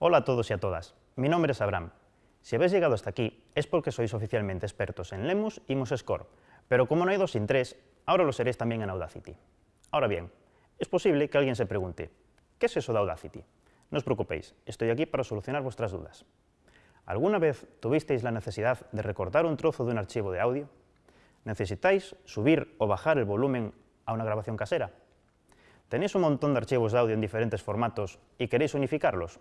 Hola a todos y a todas, mi nombre es Abraham. Si habéis llegado hasta aquí es porque sois oficialmente expertos en Lemus y MuseScore, pero como no hay dos sin tres, ahora lo seréis también en Audacity. Ahora bien, es posible que alguien se pregunte, ¿qué es eso de Audacity? No os preocupéis, estoy aquí para solucionar vuestras dudas. ¿Alguna vez tuvisteis la necesidad de recortar un trozo de un archivo de audio? ¿Necesitáis subir o bajar el volumen a una grabación casera? ¿Tenéis un montón de archivos de audio en diferentes formatos y queréis unificarlos?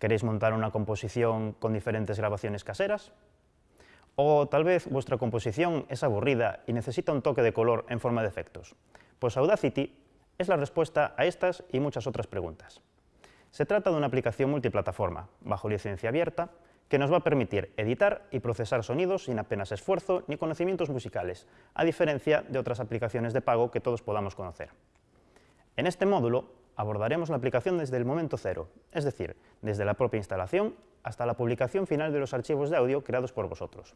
¿Queréis montar una composición con diferentes grabaciones caseras? O tal vez vuestra composición es aburrida y necesita un toque de color en forma de efectos. Pues Audacity es la respuesta a estas y muchas otras preguntas. Se trata de una aplicación multiplataforma, bajo licencia abierta, que nos va a permitir editar y procesar sonidos sin apenas esfuerzo ni conocimientos musicales, a diferencia de otras aplicaciones de pago que todos podamos conocer. En este módulo abordaremos la aplicación desde el momento cero, es decir, desde la propia instalación hasta la publicación final de los archivos de audio creados por vosotros.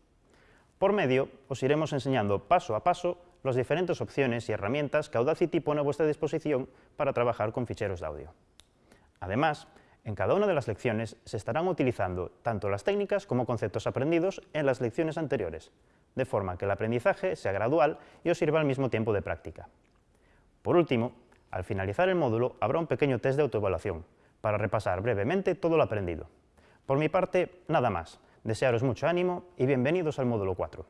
Por medio, os iremos enseñando paso a paso las diferentes opciones y herramientas que Audacity pone a vuestra disposición para trabajar con ficheros de audio. Además, en cada una de las lecciones se estarán utilizando tanto las técnicas como conceptos aprendidos en las lecciones anteriores, de forma que el aprendizaje sea gradual y os sirva al mismo tiempo de práctica. Por último, al finalizar el módulo habrá un pequeño test de autoevaluación, para repasar brevemente todo lo aprendido. Por mi parte, nada más. Desearos mucho ánimo y bienvenidos al módulo 4.